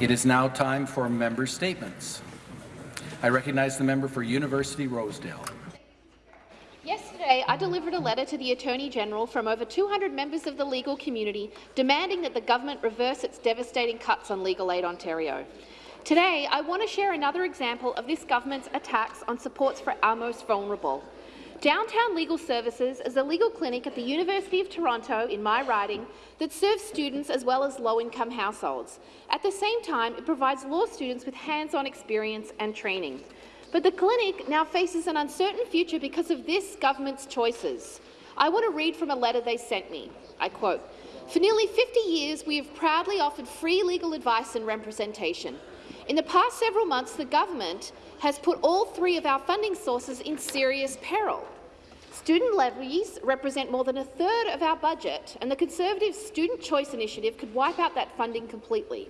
It is now time for member statements. I recognize the member for University Rosedale. Yesterday, I delivered a letter to the Attorney-General from over 200 members of the legal community demanding that the government reverse its devastating cuts on Legal Aid Ontario. Today, I want to share another example of this government's attacks on supports for our most vulnerable. Downtown Legal Services is a legal clinic at the University of Toronto in my riding that serves students as well as low-income households. At the same time, it provides law students with hands-on experience and training. But the clinic now faces an uncertain future because of this government's choices. I want to read from a letter they sent me. I quote, For nearly 50 years, we have proudly offered free legal advice and representation. In the past several months, the government has put all three of our funding sources in serious peril. Student levies represent more than a third of our budget, and the Conservative Student Choice Initiative could wipe out that funding completely.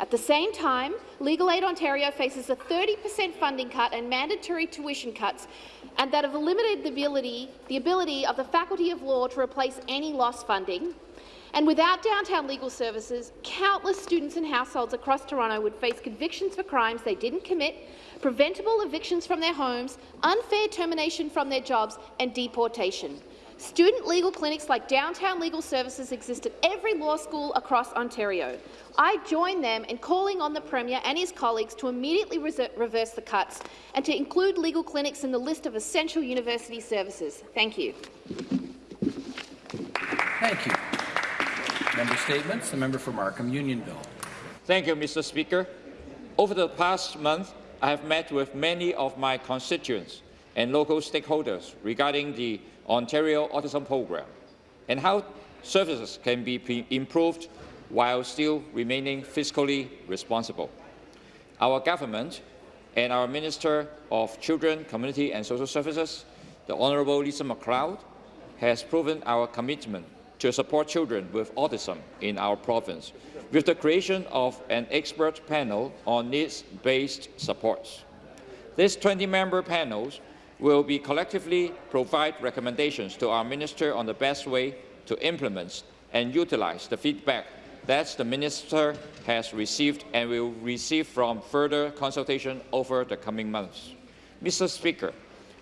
At the same time, Legal Aid Ontario faces a 30 per cent funding cut and mandatory tuition cuts, and that have limited the ability, the ability of the Faculty of Law to replace any lost funding, and without downtown legal services, countless students and households across Toronto would face convictions for crimes they didn't commit, preventable evictions from their homes, unfair termination from their jobs, and deportation. Student legal clinics like Downtown Legal Services exist at every law school across Ontario. I join them in calling on the Premier and his colleagues to immediately reverse the cuts and to include legal clinics in the list of essential university services. Thank you. Thank you. Member statements. The member for Markham Unionville. Thank you, Mr. Speaker. Over the past month, I have met with many of my constituents and local stakeholders regarding the Ontario Autism Program and how services can be improved while still remaining fiscally responsible. Our government and our Minister of Children, Community and Social Services, the Honourable Lisa MacLeod, has proven our commitment to support children with autism in our province, with the creation of an expert panel on needs-based supports. These 20-member panels will be collectively provide recommendations to our minister on the best way to implement and utilize the feedback that the minister has received and will receive from further consultation over the coming months. Mr. Speaker,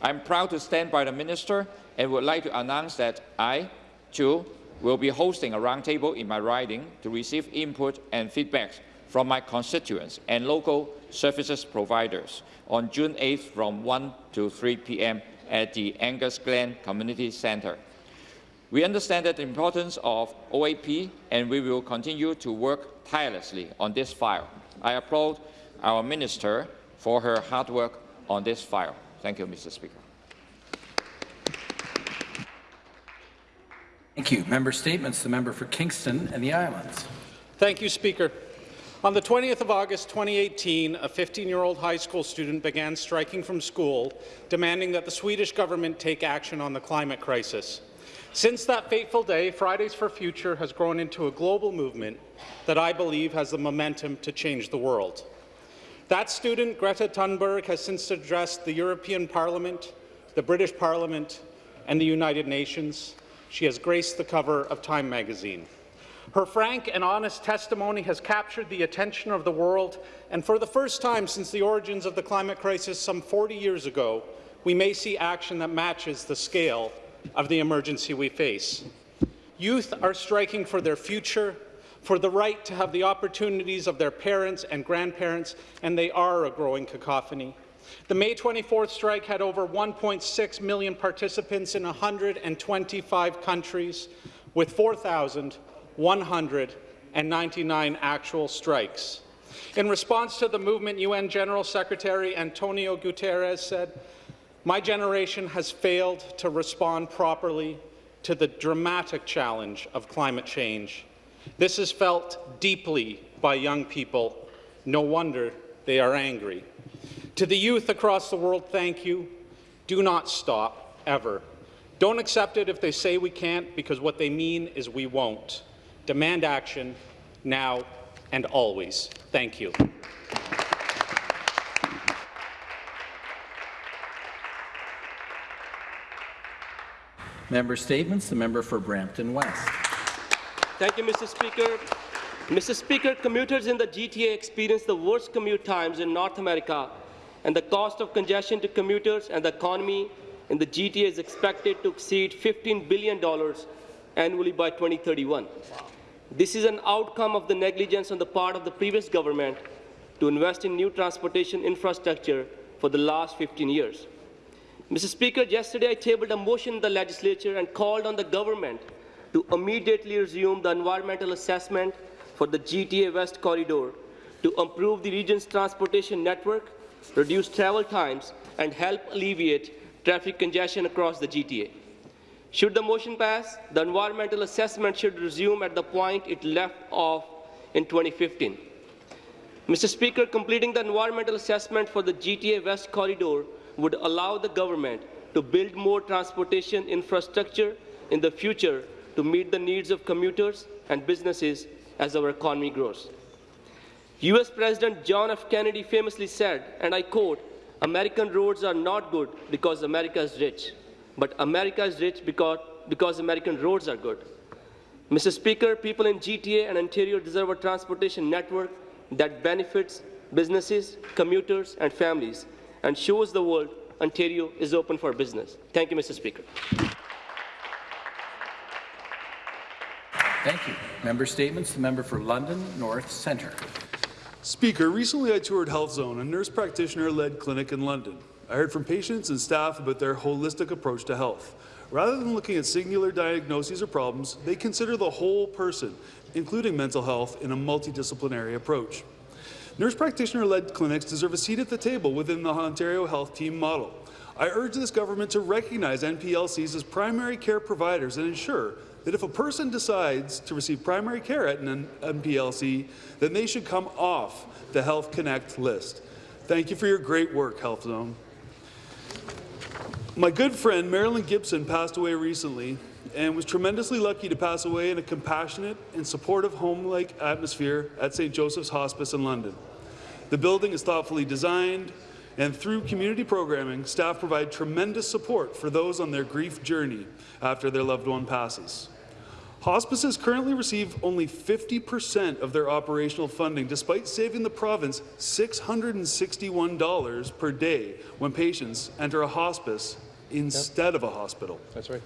I am proud to stand by the minister and would like to announce that I, too, will be hosting a roundtable in my riding to receive input and feedback from my constituents and local services providers on June 8th from 1 to 3 p.m. at the Angus Glen Community Centre. We understand the importance of OAP and we will continue to work tirelessly on this file. I applaud our Minister for her hard work on this file. Thank you, Mr. Speaker. Thank you. Member Statements. The member for Kingston and the Islands. Thank you, Speaker. On the 20th of August 2018, a 15-year-old high school student began striking from school, demanding that the Swedish government take action on the climate crisis. Since that fateful day, Fridays for Future has grown into a global movement that I believe has the momentum to change the world. That student, Greta Thunberg, has since addressed the European Parliament, the British Parliament, and the United Nations. She has graced the cover of Time magazine. Her frank and honest testimony has captured the attention of the world, and for the first time since the origins of the climate crisis some 40 years ago, we may see action that matches the scale of the emergency we face. Youth are striking for their future, for the right to have the opportunities of their parents and grandparents, and they are a growing cacophony. The May 24th strike had over 1.6 million participants in 125 countries, with 4,199 actual strikes. In response to the movement, UN General Secretary Antonio Guterres said, my generation has failed to respond properly to the dramatic challenge of climate change. This is felt deeply by young people. No wonder they are angry. To the youth across the world, thank you. Do not stop, ever. Don't accept it if they say we can't, because what they mean is we won't. Demand action, now and always. Thank you. Member statements. The member for Brampton West. Thank you, Mr. Speaker. Mr. Speaker, commuters in the GTA experience the worst commute times in North America, and the cost of congestion to commuters and the economy in the GTA is expected to exceed $15 billion annually by 2031. This is an outcome of the negligence on the part of the previous government to invest in new transportation infrastructure for the last 15 years. Mr. Speaker, yesterday I tabled a motion in the legislature and called on the government to immediately resume the environmental assessment for the GTA West corridor to improve the region's transportation network, reduce travel times, and help alleviate traffic congestion across the GTA. Should the motion pass, the environmental assessment should resume at the point it left off in 2015. Mr. Speaker, completing the environmental assessment for the GTA West corridor would allow the government to build more transportation infrastructure in the future to meet the needs of commuters and businesses as our economy grows. U.S. President John F. Kennedy famously said, and I quote, American roads are not good because America is rich, but America is rich because, because American roads are good. Mr. Speaker, people in GTA and Ontario deserve a transportation network that benefits businesses, commuters, and families, and shows the world Ontario is open for business. Thank you, Mr. Speaker. Thank you. Member statements. The member for London North Centre. Speaker, recently I toured Health Zone, a nurse practitioner-led clinic in London. I heard from patients and staff about their holistic approach to health. Rather than looking at singular diagnoses or problems, they consider the whole person, including mental health, in a multidisciplinary approach. Nurse practitioner-led clinics deserve a seat at the table within the Ontario Health Team model. I urge this government to recognize NPLCs as primary care providers and ensure that if a person decides to receive primary care at an NPLC, then they should come off the Health Connect list. Thank you for your great work, Health Zone. My good friend Marilyn Gibson passed away recently and was tremendously lucky to pass away in a compassionate and supportive home-like atmosphere at St. Joseph's Hospice in London. The building is thoughtfully designed, and through community programming, staff provide tremendous support for those on their grief journey after their loved one passes. Hospices currently receive only 50% of their operational funding, despite saving the province $661 per day when patients enter a hospice instead of a hospital. That's right.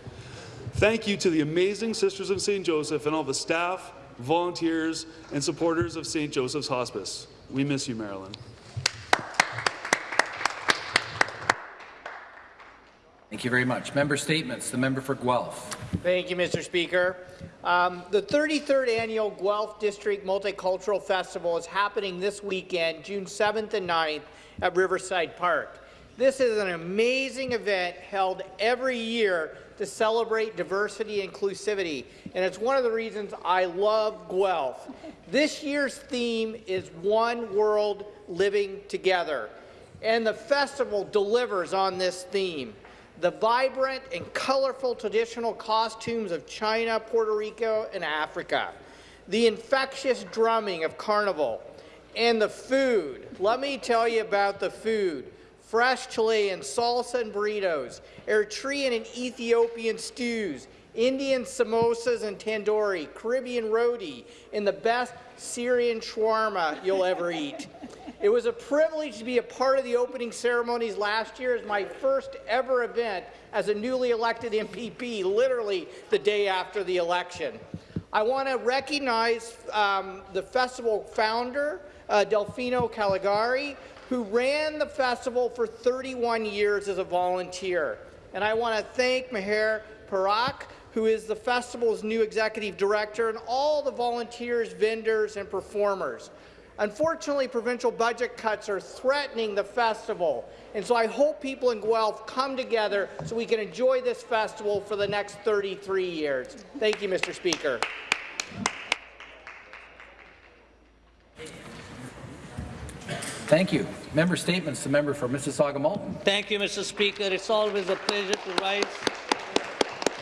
Thank you to the amazing Sisters of St. Joseph and all the staff, volunteers, and supporters of St. Joseph's Hospice. We miss you, Marilyn. Thank you very much. Member statements. The member for Guelph. Thank you, Mr. Speaker. Um, the 33rd annual Guelph District Multicultural Festival is happening this weekend, June 7th and 9th at Riverside Park. This is an amazing event held every year to celebrate diversity and inclusivity, and it's one of the reasons I love Guelph. This year's theme is One World Living Together, and the festival delivers on this theme the vibrant and colorful traditional costumes of China, Puerto Rico, and Africa, the infectious drumming of Carnival, and the food. Let me tell you about the food. Fresh Chilean salsa and burritos, Eritrean and Ethiopian stews, Indian samosas and tandoori, Caribbean roti, and the best Syrian shawarma you'll ever eat. It was a privilege to be a part of the opening ceremonies last year as my first ever event as a newly elected MPP, literally the day after the election. I want to recognize um, the festival founder, uh, Delfino Caligari, who ran the festival for 31 years as a volunteer. And I want to thank Meher Parak, who is the festival's new executive director, and all the volunteers, vendors, and performers. Unfortunately, provincial budget cuts are threatening the festival, and so I hope people in Guelph come together so we can enjoy this festival for the next 33 years. Thank you, Mr. Speaker. Thank you. Member statements. The member for Mississauga Malton. Thank you, Mr. Speaker. It's always a pleasure to rise.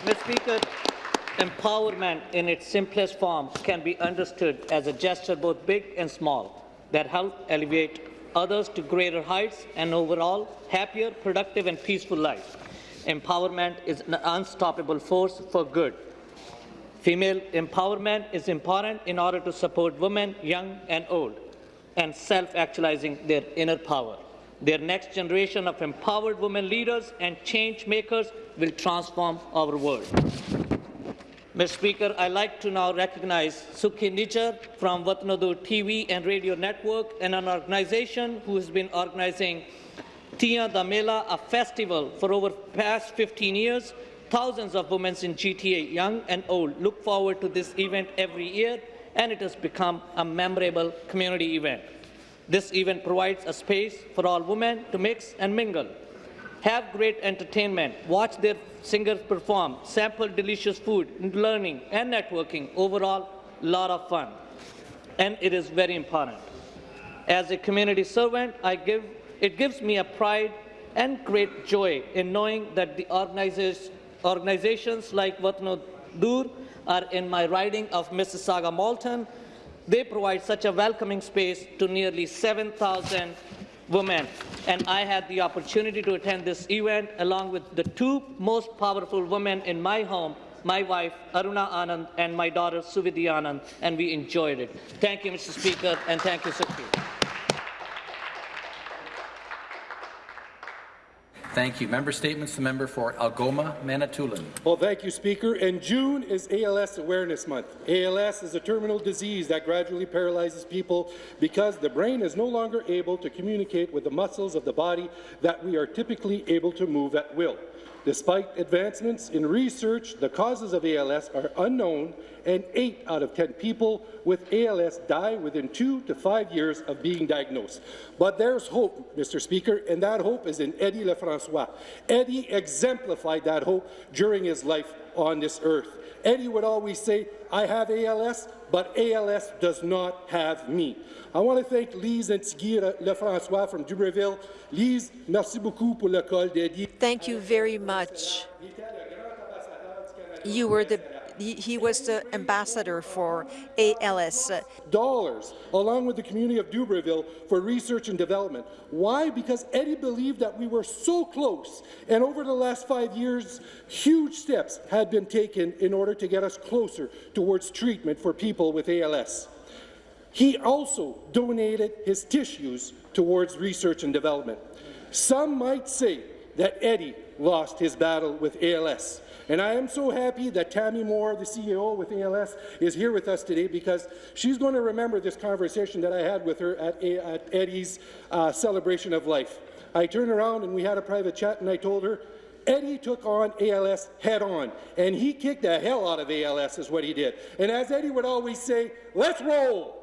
Mr. Speaker, empowerment in its simplest form can be understood as a gesture both big and small that help elevate others to greater heights and overall happier, productive and peaceful life. Empowerment is an unstoppable force for good. Female empowerment is important in order to support women, young and old, and self-actualizing their inner power. Their next generation of empowered women leaders and change makers will transform our world. Mr. Speaker, I'd like to now recognize Sukhi Nijjar from Watanadur TV and Radio Network and an organization who has been organizing Tia da Mela, a festival for over past 15 years. Thousands of women in GTA, young and old, look forward to this event every year, and it has become a memorable community event. This event provides a space for all women to mix and mingle, have great entertainment, watch their singers perform, sample delicious food, learning and networking. Overall, lot of fun. And it is very important. As a community servant, I give, it gives me a pride and great joy in knowing that the organizations like Vatnadur are in my riding of Mississauga Malton. They provide such a welcoming space to nearly 7,000 women. And I had the opportunity to attend this event along with the two most powerful women in my home, my wife, Aruna Anand, and my daughter, Suvidhi Anand, and we enjoyed it. Thank you, Mr. Speaker, and thank you, Sukhi. Thank you. Member statements. The member for Algoma, Manitoulin. Well, thank you, Speaker. And June is ALS Awareness Month. ALS is a terminal disease that gradually paralyzes people because the brain is no longer able to communicate with the muscles of the body that we are typically able to move at will. Despite advancements in research, the causes of ALS are unknown, and 8 out of 10 people with ALS die within two to five years of being diagnosed. But there's hope, Mr. Speaker, and that hope is in Eddie Lefrancois. Eddie exemplified that hope during his life on this earth. Eddie would always say, I have ALS, but ALS does not have me. I want to thank Lise and Tigui Lefrancois from Dubreuilville. Lise, merci beaucoup pour le col d'Eddie. Thank you very much. You were the he, he was the ambassador for ALS. Dollars, along with the community of Dubreuilville, for research and development. Why? Because Eddie believed that we were so close, and over the last five years, huge steps had been taken in order to get us closer towards treatment for people with ALS. He also donated his tissues towards research and development. Some might say that Eddie lost his battle with ALS. And I am so happy that Tammy Moore, the CEO with ALS, is here with us today because she's going to remember this conversation that I had with her at, at Eddie's uh, celebration of life. I turned around and we had a private chat and I told her, Eddie took on ALS head on, and he kicked the hell out of ALS is what he did. And as Eddie would always say, let's roll.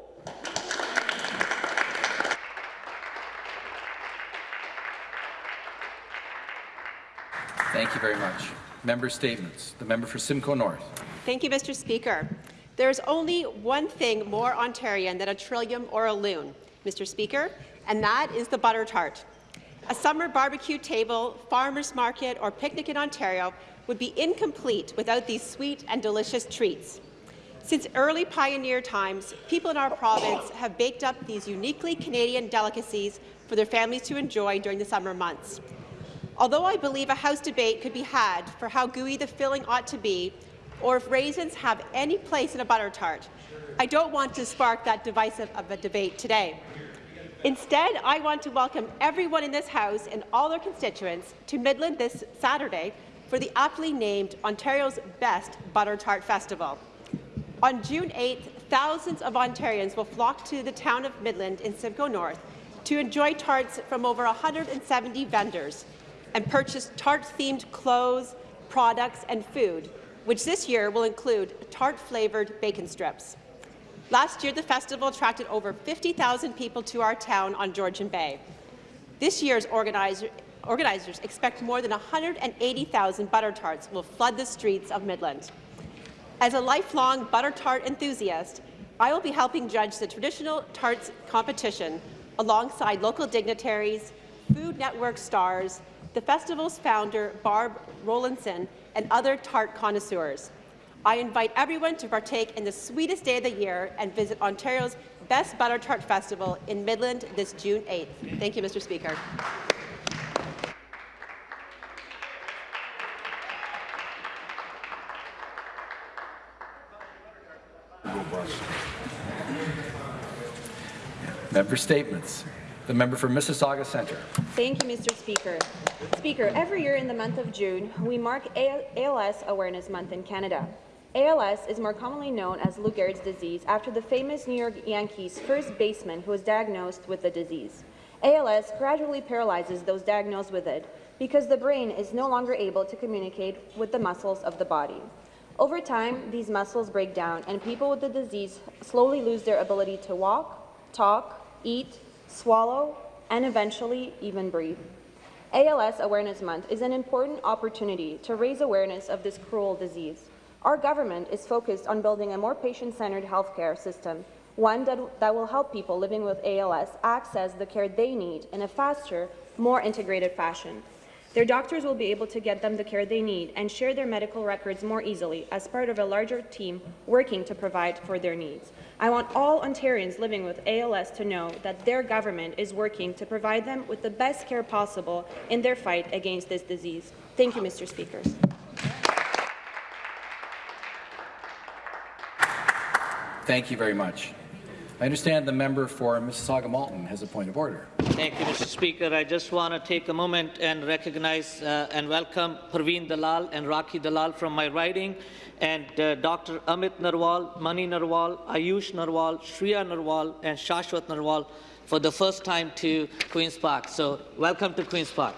Thank you very much. Member statements. The member for Simcoe North. Thank you, Mr. Speaker. There is only one thing more Ontarian than a trillium or a loon, Mr. Speaker, and that is the butter tart. A summer barbecue table, farmer's market, or picnic in Ontario would be incomplete without these sweet and delicious treats. Since early pioneer times, people in our province have baked up these uniquely Canadian delicacies for their families to enjoy during the summer months. Although I believe a House debate could be had for how gooey the filling ought to be, or if raisins have any place in a butter tart, I don't want to spark that divisive of a debate today. Instead, I want to welcome everyone in this House and all their constituents to Midland this Saturday for the aptly named Ontario's Best Butter Tart Festival. On June 8th, thousands of Ontarians will flock to the town of Midland in Simcoe North to enjoy tarts from over 170 vendors, and purchase tart-themed clothes, products and food, which this year will include tart-flavoured bacon strips. Last year, the festival attracted over 50,000 people to our town on Georgian Bay. This year's organizer, organizers expect more than 180,000 butter tarts will flood the streets of Midland. As a lifelong butter tart enthusiast, I will be helping judge the traditional tarts competition alongside local dignitaries, Food Network stars, the festival's founder, Barb Rowlandson, and other tart connoisseurs. I invite everyone to partake in the sweetest day of the year and visit Ontario's Best Butter Tart Festival in Midland this June 8th. Thank you, Mr. Speaker. Member statements. The member for Mississauga Centre. Thank you, Mr. Speaker. Speaker, every year in the month of June, we mark ALS Awareness Month in Canada. ALS is more commonly known as Lou Gehrig's disease after the famous New York Yankees first baseman who was diagnosed with the disease. ALS gradually paralyzes those diagnosed with it because the brain is no longer able to communicate with the muscles of the body. Over time, these muscles break down and people with the disease slowly lose their ability to walk, talk, eat, swallow, and eventually even breathe. ALS Awareness Month is an important opportunity to raise awareness of this cruel disease. Our government is focused on building a more patient-centered healthcare system, one that, that will help people living with ALS access the care they need in a faster, more integrated fashion. Their doctors will be able to get them the care they need and share their medical records more easily as part of a larger team working to provide for their needs. I want all Ontarians living with ALS to know that their government is working to provide them with the best care possible in their fight against this disease. Thank you, Mr. Speaker. Thank you very much. I understand the member for Mississauga Malton has a point of order. Thank you, Mr. Speaker. I just want to take a moment and recognize uh, and welcome Parveen Dalal and Raki Dalal from my riding, and uh, Dr. Amit Narwal, Mani Narwal, Ayush Narwal, Shriya Narwal, and Shashwat Narwal for the first time to Queen's Park. So welcome to Queen's Park.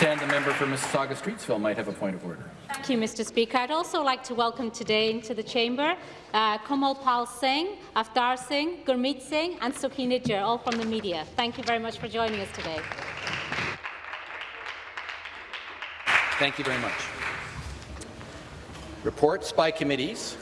And the member for Mississauga Streetsville might have a point of order. You, Mr. Speaker. I'd also like to welcome today into the chamber uh, Kamal Pal Singh, Avtar Singh, Gurmeet Singh and Sukhi Nijjar, all from the media. Thank you very much for joining us today. Thank you very much. Reports by committees.